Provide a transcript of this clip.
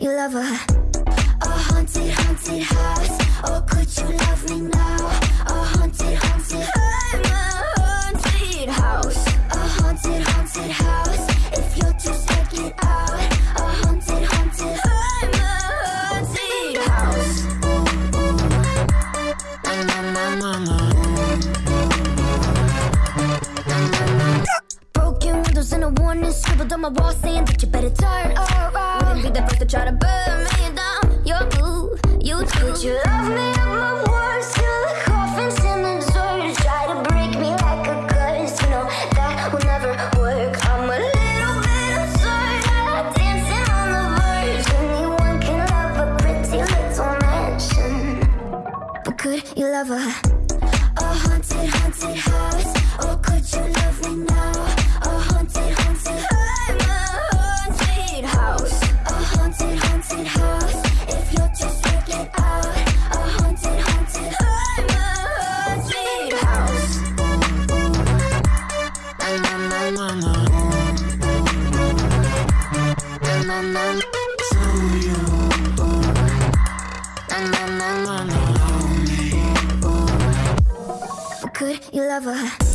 you love her. A haunted, haunted house. Oh, could you love me now? and a warning scribbled on my wall saying that you better turn around. Wouldn't be the first to try to burn me down. You're blue, you too. Would you love me at my worst? You lover